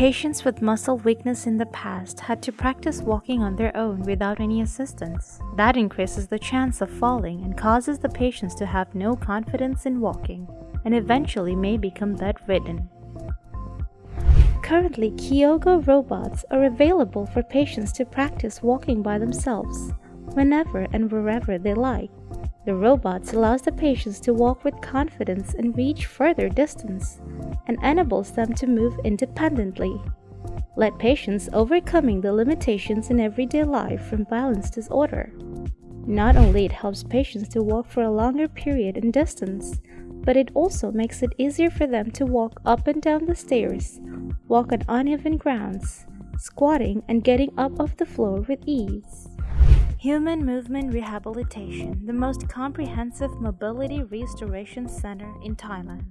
Patients with muscle weakness in the past had to practice walking on their own without any assistance. That increases the chance of falling and causes the patients to have no confidence in walking and eventually may become bedridden. Currently, Keeogo robots are available for patients to practice walking by themselves, whenever and wherever they like. The robots allows the patients to walk with confidence and reach further distance, and enables them to move independently. Let patients overcoming the limitations in everyday life from balance disorder. Not only it helps patients to walk for a longer period and distance, but it also makes it easier for them to walk up and down the stairs, walk on uneven grounds, squatting and getting up off the floor with ease. Human Movement Rehabilitation, the most comprehensive mobility restoration center in Thailand.